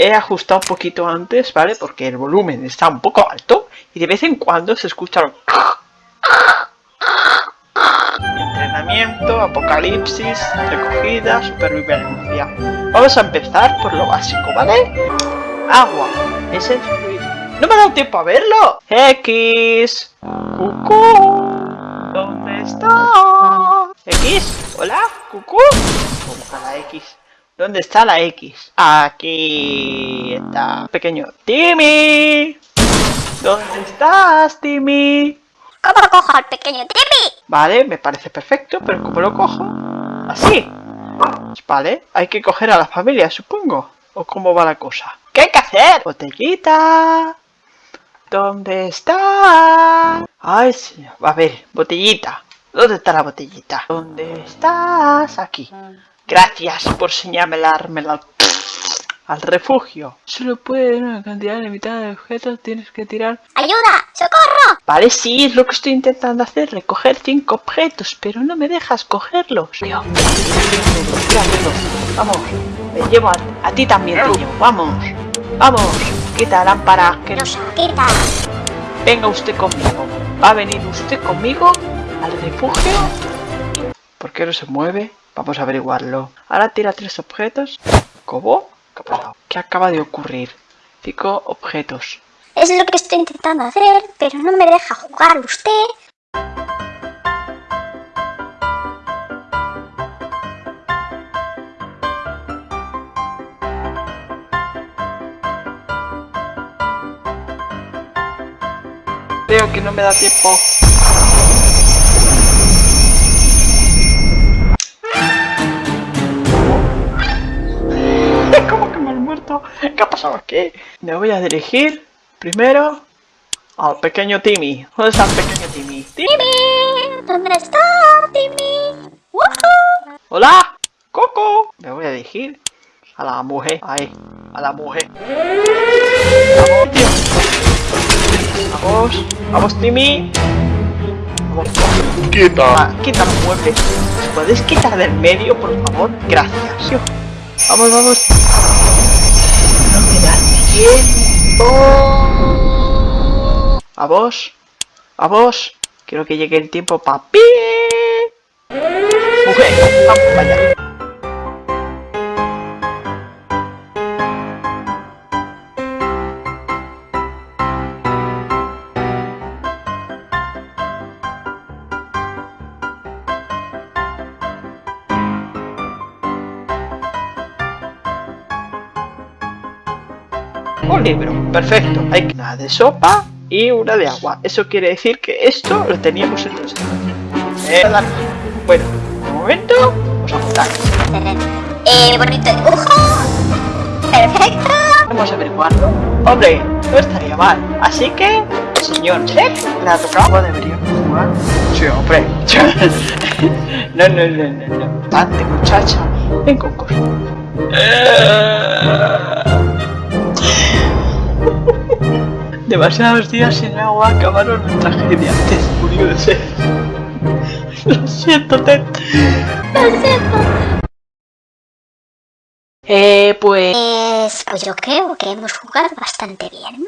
he ajustado un poquito antes, ¿vale? Porque el volumen está un poco alto y de vez en cuando se escucha Entrenamiento, apocalipsis, recogida, supervivencia. Vamos a empezar por lo básico, ¿vale? Agua. Es el fluido. ¡No me ha dado tiempo a verlo! X. Cucú. ¿Dónde está? X. Hola, cucú. ¿Dónde está la X? ¿Dónde está la X? Aquí está. Pequeño. Timmy. ¿Dónde estás, Timmy? ¿Cómo cojo al pequeño Timmy? Vale, me parece perfecto, pero ¿cómo lo cojo? Así. Vale, hay que coger a la familia, supongo. ¿O cómo va la cosa? ¿Qué hay que hacer? Botellita. ¿Dónde está? Ay, sí. A ver, botellita. ¿Dónde está la botellita? ¿Dónde estás? Aquí. Gracias por señalarme al refugio. Solo puede una cantidad limitada de objetos, tienes que tirar... ¡Ayuda! ¡Socorro! Vale, sí, es lo que estoy intentando hacer, recoger cinco objetos, pero no me dejas cogerlos. Tío, vamos, me llevo a, a ti también, tío, vamos, vamos, quita lámpara, que no se quita. Venga usted conmigo, va a venir usted conmigo al refugio. ¿Por qué no se mueve? Vamos a averiguarlo. Ahora tira tres objetos. ¿Cómo? ¿Qué ha pasado? ¿Qué acaba de ocurrir? Cinco objetos. Es lo que estoy intentando hacer, pero no me deja jugar usted. Creo que no me da tiempo. ¿Qué pasado aquí? Me voy a dirigir primero al pequeño Timmy. ¿Dónde está el pequeño Timmy? ¡Timmy! ¿Dónde está Timmy? ¡Hola! ¡Coco! Me voy a dirigir a la mujer. Ahí, a la mujer. Vamos, tío. Vamos, vamos, Timmy. Vamos, Quita. Ah, quita los muebles. ¿Os podéis quitar del medio, por favor? Gracias. Vamos, vamos. A vos. A vos. Quiero que llegue el tiempo, papi. Mujer, vamos, vaya. Un libro, perfecto. Hay una de sopa y una de agua. Eso quiere decir que esto lo teníamos en nuestro. Eh, bueno, de momento vamos a juntar. Eh, bonito dibujo. Perfecto. Vamos a averiguarlo. Hombre, no estaría mal. Así que, señor Chef, le ha tocado. Deberíamos jugar. Sí, hombre. no, no, no, no, no. Tante muchacha. Ven con cosas. Demasiados días sin agua acabaron en tragedia. Te murió de sed. Lo siento, Ted. Lo siento. Eh, pues... Pues, pues yo creo que hemos jugado bastante bien.